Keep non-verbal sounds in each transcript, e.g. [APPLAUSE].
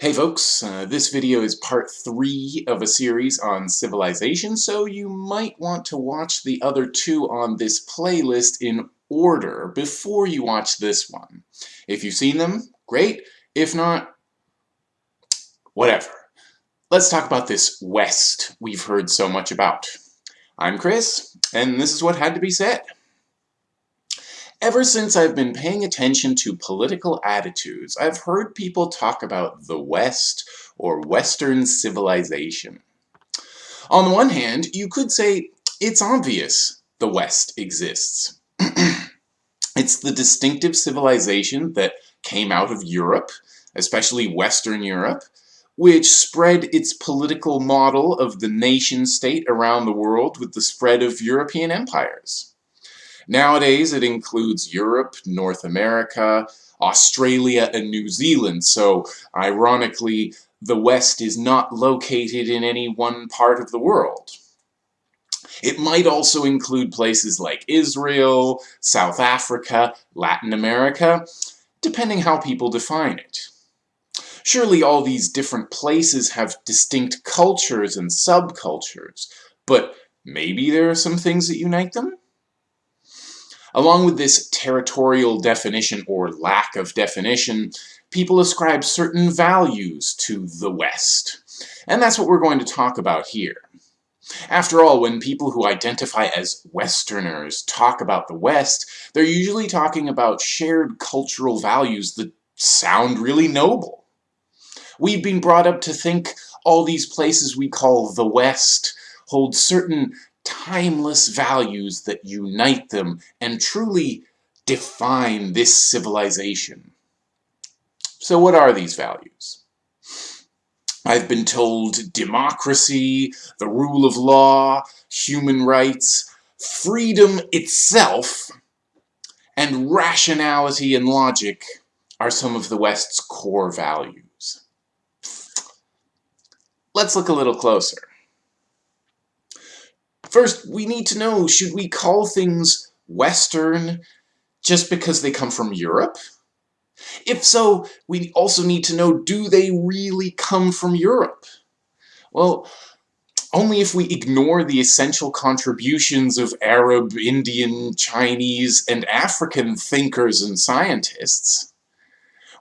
Hey folks, uh, this video is part three of a series on civilization, so you might want to watch the other two on this playlist in order before you watch this one. If you've seen them, great. If not, whatever. Let's talk about this West we've heard so much about. I'm Chris, and this is what had to be said. Ever since I've been paying attention to political attitudes, I've heard people talk about the West or Western civilization. On the one hand, you could say it's obvious the West exists. [CLEARS THROAT] it's the distinctive civilization that came out of Europe, especially Western Europe, which spread its political model of the nation-state around the world with the spread of European empires. Nowadays, it includes Europe, North America, Australia, and New Zealand, so ironically, the West is not located in any one part of the world. It might also include places like Israel, South Africa, Latin America, depending how people define it. Surely all these different places have distinct cultures and subcultures, but maybe there are some things that unite them? Along with this territorial definition or lack of definition, people ascribe certain values to the West. And that's what we're going to talk about here. After all, when people who identify as Westerners talk about the West, they're usually talking about shared cultural values that sound really noble. We've been brought up to think all these places we call the West hold certain timeless values that unite them and truly define this civilization. So what are these values? I've been told democracy, the rule of law, human rights, freedom itself, and rationality and logic are some of the West's core values. Let's look a little closer. First, we need to know, should we call things Western just because they come from Europe? If so, we also need to know, do they really come from Europe? Well, only if we ignore the essential contributions of Arab, Indian, Chinese, and African thinkers and scientists.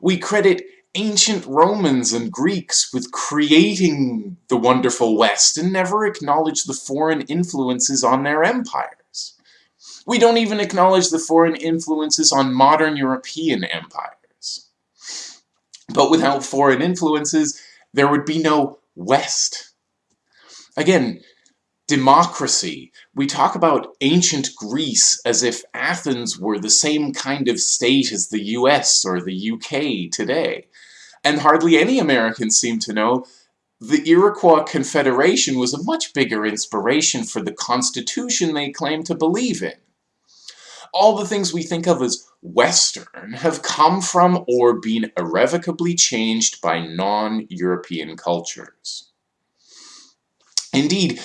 We credit ancient Romans and Greeks with creating the wonderful West and never acknowledge the foreign influences on their empires. We don't even acknowledge the foreign influences on modern European empires. But without foreign influences, there would be no West. Again, democracy. We talk about ancient Greece as if Athens were the same kind of state as the US or the UK today. And hardly any Americans seem to know the Iroquois Confederation was a much bigger inspiration for the Constitution they claim to believe in. All the things we think of as Western have come from or been irrevocably changed by non-European cultures. Indeed,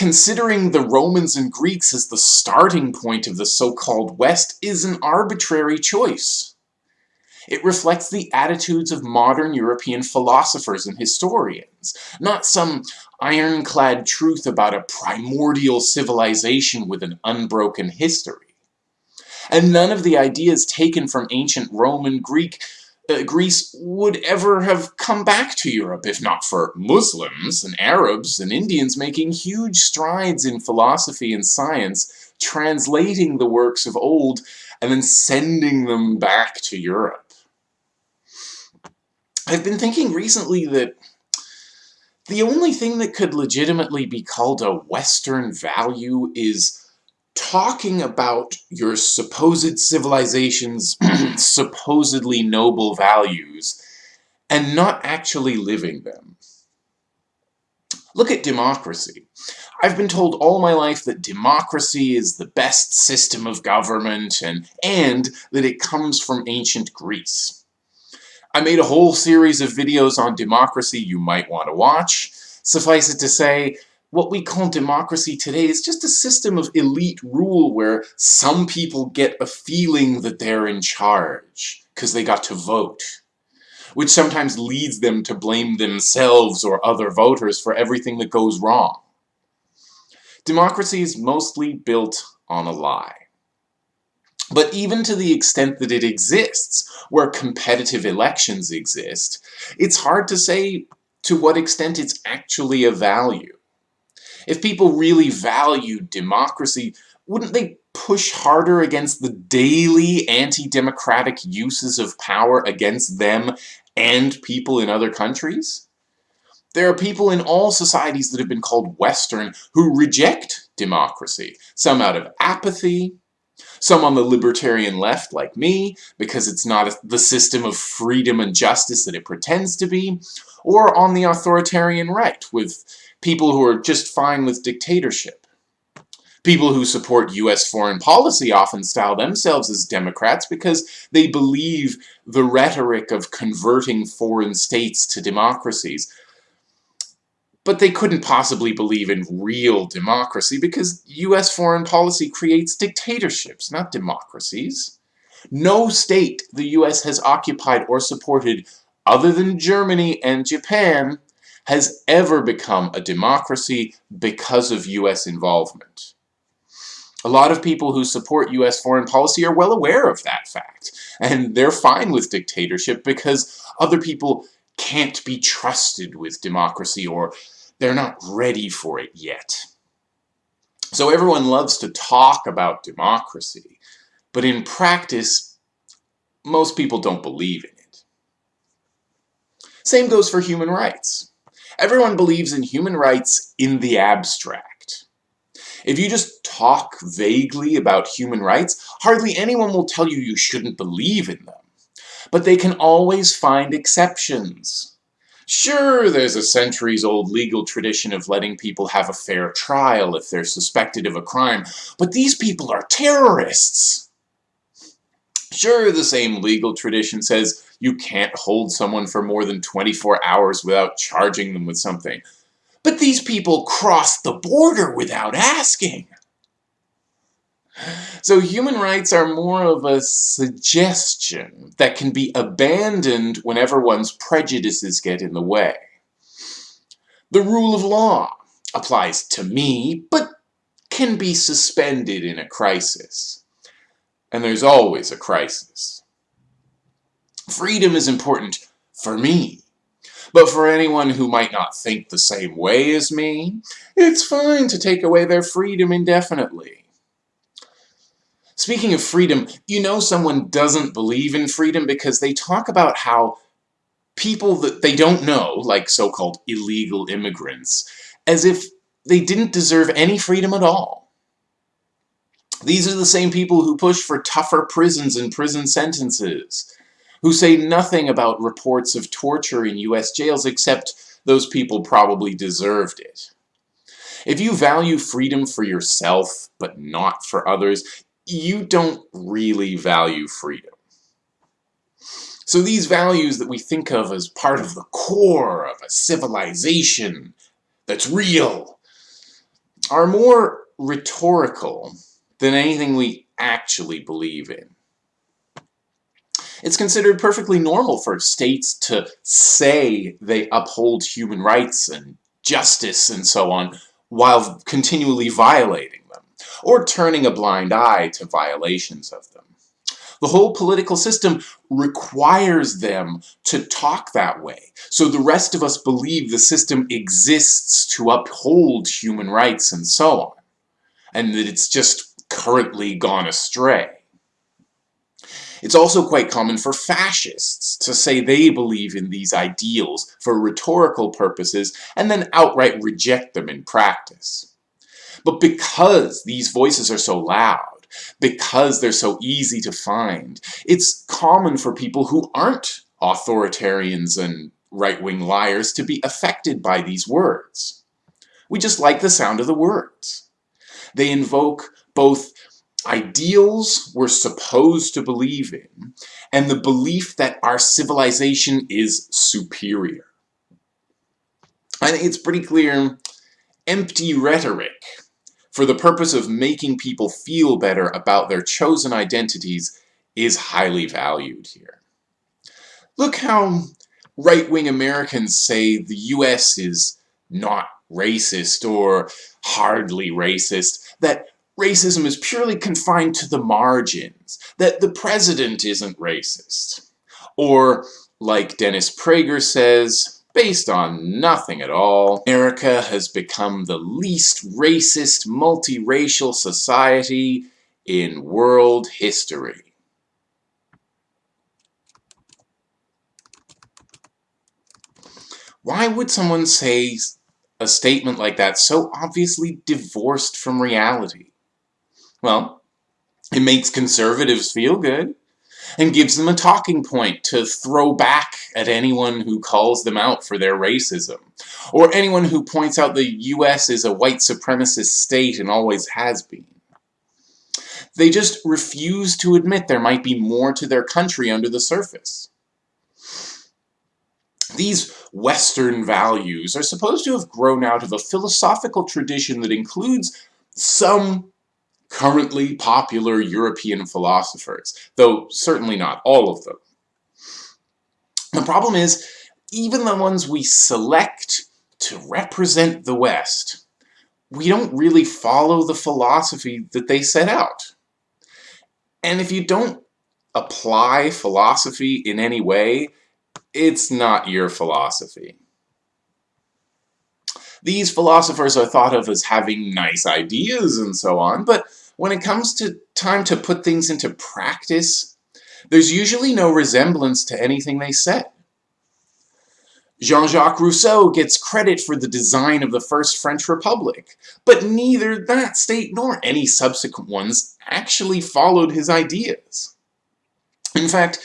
Considering the Romans and Greeks as the starting point of the so-called West is an arbitrary choice. It reflects the attitudes of modern European philosophers and historians, not some ironclad truth about a primordial civilization with an unbroken history. And none of the ideas taken from ancient Roman Greek uh, Greece would ever have come back to Europe if not for Muslims and Arabs and Indians making huge strides in philosophy and science, translating the works of old and then sending them back to Europe. I've been thinking recently that the only thing that could legitimately be called a Western value is talking about your supposed civilization's [CLEARS THROAT] supposedly noble values and not actually living them. Look at democracy. I've been told all my life that democracy is the best system of government and, and that it comes from ancient Greece. I made a whole series of videos on democracy you might want to watch. Suffice it to say, what we call democracy today is just a system of elite rule where some people get a feeling that they're in charge because they got to vote. which sometimes leads them to blame themselves or other voters for everything that goes wrong. Democracy is mostly built on a lie. But even to the extent that it exists, where competitive elections exist, it's hard to say to what extent it's actually a value. If people really valued democracy, wouldn't they push harder against the daily anti-democratic uses of power against them and people in other countries? There are people in all societies that have been called Western who reject democracy, some out of apathy, some on the libertarian left, like me, because it's not the system of freedom and justice that it pretends to be, or on the authoritarian right, with people who are just fine with dictatorship. People who support U.S. foreign policy often style themselves as Democrats because they believe the rhetoric of converting foreign states to democracies, but they couldn't possibly believe in real democracy because US foreign policy creates dictatorships, not democracies. No state the US has occupied or supported other than Germany and Japan has ever become a democracy because of US involvement. A lot of people who support US foreign policy are well aware of that fact, and they're fine with dictatorship because other people can't be trusted with democracy or they're not ready for it yet. So everyone loves to talk about democracy, but in practice, most people don't believe in it. Same goes for human rights. Everyone believes in human rights in the abstract. If you just talk vaguely about human rights, hardly anyone will tell you you shouldn't believe in them. But they can always find exceptions. Sure, there's a centuries-old legal tradition of letting people have a fair trial if they're suspected of a crime, but these people are terrorists! Sure, the same legal tradition says you can't hold someone for more than 24 hours without charging them with something. But these people crossed the border without asking. So human rights are more of a suggestion that can be abandoned whenever one's prejudices get in the way. The rule of law applies to me, but can be suspended in a crisis. And there's always a crisis. Freedom is important for me, but for anyone who might not think the same way as me, it's fine to take away their freedom indefinitely. Speaking of freedom, you know someone doesn't believe in freedom because they talk about how people that they don't know, like so-called illegal immigrants, as if they didn't deserve any freedom at all. These are the same people who push for tougher prisons and prison sentences, who say nothing about reports of torture in US jails except those people probably deserved it. If you value freedom for yourself, but not for others, you don't really value freedom. So these values that we think of as part of the core of a civilization that's real are more rhetorical than anything we actually believe in. It's considered perfectly normal for states to say they uphold human rights and justice and so on while continually violating or turning a blind eye to violations of them. The whole political system requires them to talk that way, so the rest of us believe the system exists to uphold human rights and so on, and that it's just currently gone astray. It's also quite common for fascists to say they believe in these ideals for rhetorical purposes and then outright reject them in practice. But because these voices are so loud, because they're so easy to find, it's common for people who aren't authoritarians and right-wing liars to be affected by these words. We just like the sound of the words. They invoke both ideals we're supposed to believe in and the belief that our civilization is superior. I think it's pretty clear empty rhetoric for the purpose of making people feel better about their chosen identities is highly valued here. Look how right-wing Americans say the US is not racist or hardly racist, that racism is purely confined to the margins, that the president isn't racist. Or, like Dennis Prager says, based on nothing at all, America has become the least racist multiracial society in world history. Why would someone say a statement like that so obviously divorced from reality? Well, it makes conservatives feel good and gives them a talking point to throw back at anyone who calls them out for their racism, or anyone who points out the US is a white supremacist state and always has been. They just refuse to admit there might be more to their country under the surface. These Western values are supposed to have grown out of a philosophical tradition that includes some currently popular European philosophers, though certainly not all of them. The problem is, even the ones we select to represent the West, we don't really follow the philosophy that they set out. And if you don't apply philosophy in any way, it's not your philosophy. These philosophers are thought of as having nice ideas and so on, but when it comes to time to put things into practice, there's usually no resemblance to anything they said. Jean-Jacques Rousseau gets credit for the design of the first French Republic, but neither that state nor any subsequent ones actually followed his ideas. In fact,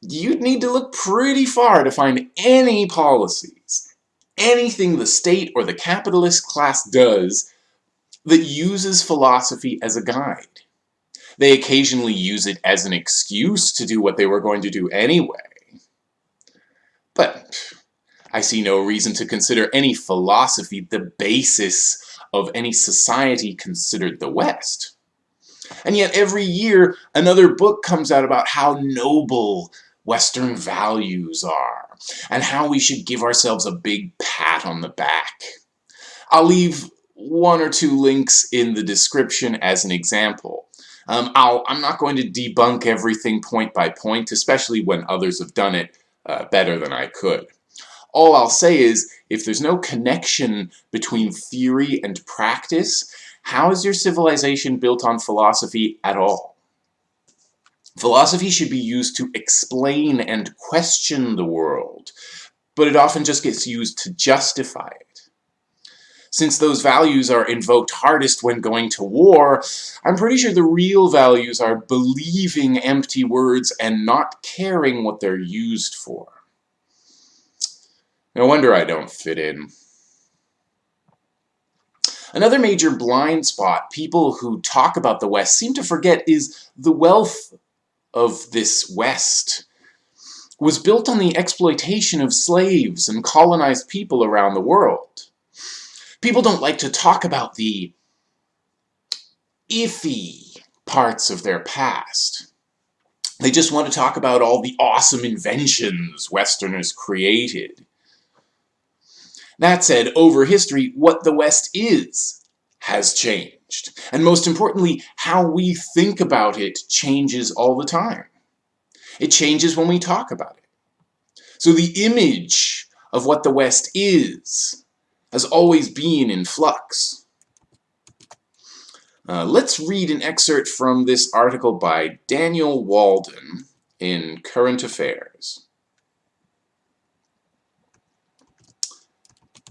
you'd need to look pretty far to find any policies, anything the state or the capitalist class does that uses philosophy as a guide. They occasionally use it as an excuse to do what they were going to do anyway. But I see no reason to consider any philosophy the basis of any society considered the West. And yet every year another book comes out about how noble Western values are, and how we should give ourselves a big pat on the back. I'll leave one or two links in the description as an example. Um, i am not going to debunk everything point by point, especially when others have done it uh, better than I could. All I'll say is, if there's no connection between theory and practice, how is your civilization built on philosophy at all? Philosophy should be used to explain and question the world, but it often just gets used to justify it. Since those values are invoked hardest when going to war, I'm pretty sure the real values are believing empty words and not caring what they're used for. No wonder I don't fit in. Another major blind spot people who talk about the West seem to forget is the wealth of this West was built on the exploitation of slaves and colonized people around the world. People don't like to talk about the iffy parts of their past. They just want to talk about all the awesome inventions Westerners created. That said, over history, what the West is has changed. And most importantly, how we think about it changes all the time. It changes when we talk about it. So the image of what the West is has always been in flux. Uh, let's read an excerpt from this article by Daniel Walden in Current Affairs.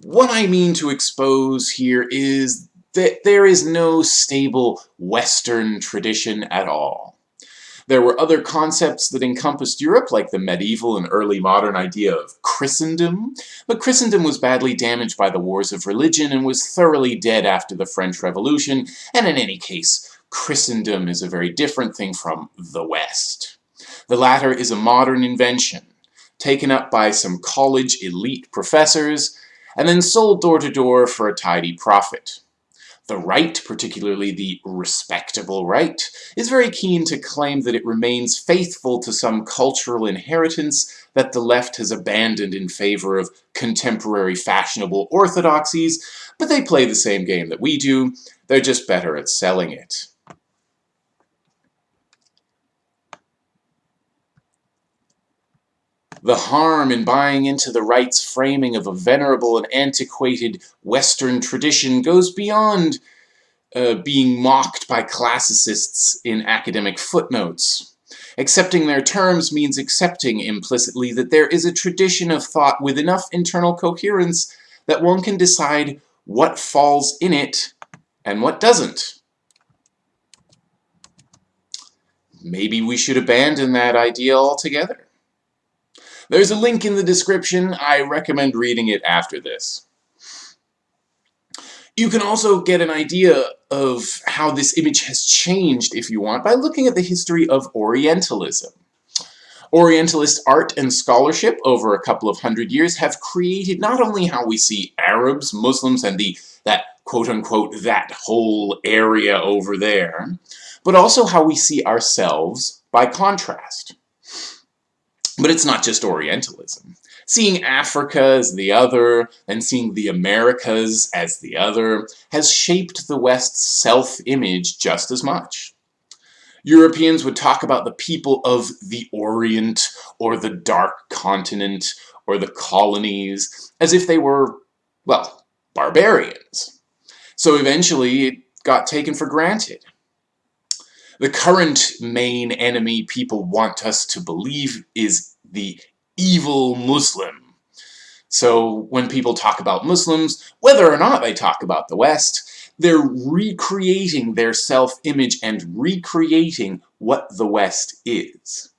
What I mean to expose here is that there is no stable Western tradition at all. There were other concepts that encompassed Europe, like the medieval and early modern idea of Christendom, but Christendom was badly damaged by the wars of religion and was thoroughly dead after the French Revolution, and in any case, Christendom is a very different thing from the West. The latter is a modern invention, taken up by some college elite professors, and then sold door to door for a tidy profit. The right, particularly the respectable right, is very keen to claim that it remains faithful to some cultural inheritance that the left has abandoned in favor of contemporary fashionable orthodoxies, but they play the same game that we do, they're just better at selling it. The harm in buying into the right's framing of a venerable and antiquated Western tradition goes beyond uh, being mocked by classicists in academic footnotes. Accepting their terms means accepting implicitly that there is a tradition of thought with enough internal coherence that one can decide what falls in it and what doesn't. Maybe we should abandon that idea altogether. There's a link in the description. I recommend reading it after this. You can also get an idea of how this image has changed, if you want, by looking at the history of Orientalism. Orientalist art and scholarship over a couple of hundred years have created not only how we see Arabs, Muslims, and the that quote-unquote that whole area over there, but also how we see ourselves by contrast. But it's not just Orientalism. Seeing Africa as the other, and seeing the Americas as the other, has shaped the West's self-image just as much. Europeans would talk about the people of the Orient, or the Dark Continent, or the colonies, as if they were, well, barbarians. So eventually it got taken for granted. The current main enemy people want us to believe is the evil Muslim. So when people talk about Muslims, whether or not they talk about the West, they're recreating their self-image and recreating what the West is.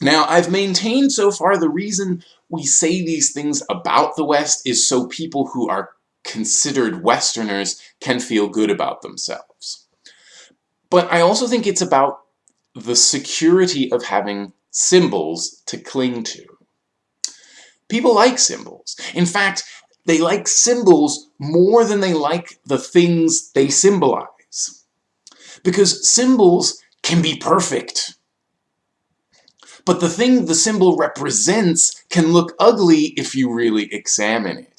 Now, I've maintained so far the reason we say these things about the West is so people who are considered Westerners can feel good about themselves. But I also think it's about the security of having symbols to cling to. People like symbols. In fact, they like symbols more than they like the things they symbolize. Because symbols can be perfect. But the thing the symbol represents can look ugly if you really examine it.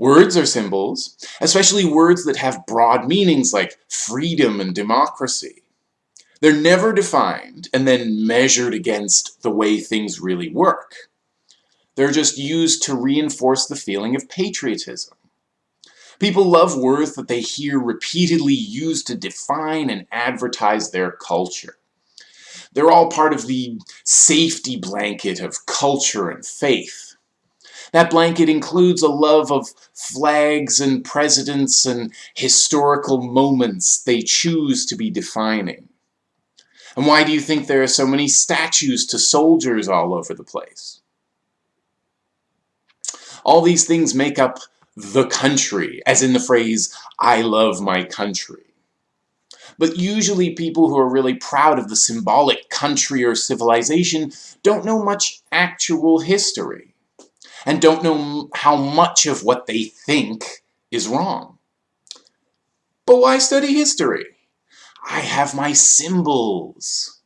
Words are symbols, especially words that have broad meanings like freedom and democracy. They're never defined and then measured against the way things really work. They're just used to reinforce the feeling of patriotism. People love words that they hear repeatedly used to define and advertise their culture. They're all part of the safety blanket of culture and faith. That blanket includes a love of flags and presidents and historical moments they choose to be defining. And why do you think there are so many statues to soldiers all over the place? All these things make up the country, as in the phrase, I love my country. But usually people who are really proud of the symbolic country or civilization don't know much actual history and don't know how much of what they think is wrong. But why study history? I have my symbols.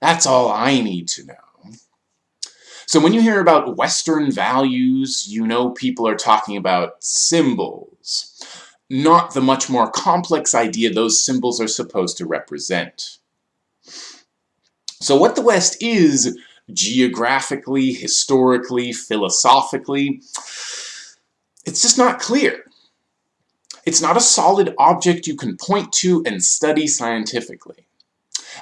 That's all I need to know. So when you hear about Western values, you know people are talking about symbols, not the much more complex idea those symbols are supposed to represent. So what the West is, geographically, historically, philosophically. It's just not clear. It's not a solid object you can point to and study scientifically.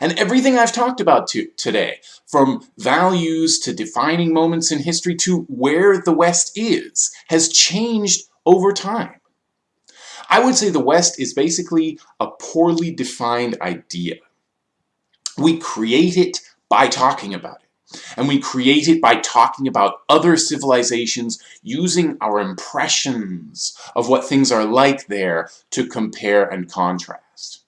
And everything I've talked about to, today, from values to defining moments in history to where the West is, has changed over time. I would say the West is basically a poorly defined idea. We create it by talking about it. And we create it by talking about other civilizations using our impressions of what things are like there to compare and contrast.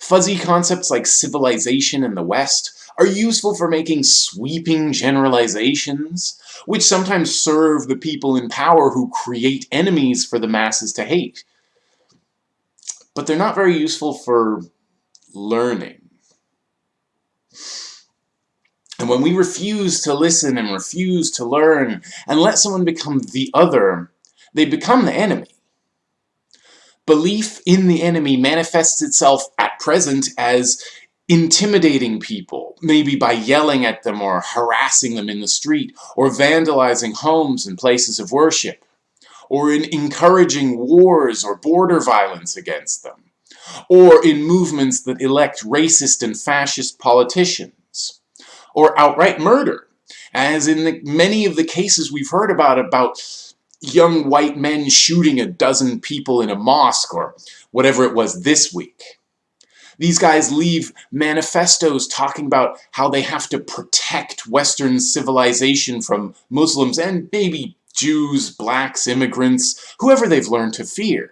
Fuzzy concepts like civilization in the West are useful for making sweeping generalizations, which sometimes serve the people in power who create enemies for the masses to hate. But they're not very useful for learning. And when we refuse to listen and refuse to learn and let someone become the other, they become the enemy. Belief in the enemy manifests itself at present as intimidating people, maybe by yelling at them or harassing them in the street, or vandalizing homes and places of worship, or in encouraging wars or border violence against them, or in movements that elect racist and fascist politicians, or outright murder, as in the, many of the cases we've heard about about young white men shooting a dozen people in a mosque or whatever it was this week. These guys leave manifestos talking about how they have to protect Western civilization from Muslims and maybe Jews, blacks, immigrants, whoever they've learned to fear.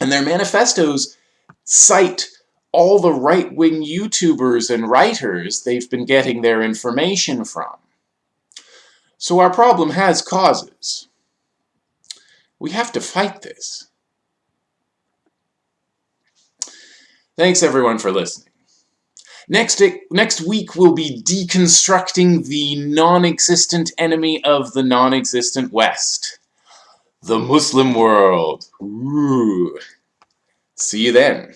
And their manifestos cite all the right-wing YouTubers and writers they've been getting their information from. So our problem has causes. We have to fight this. Thanks everyone for listening. Next, next week we'll be deconstructing the non-existent enemy of the non-existent West. The Muslim world. Ooh. See you then.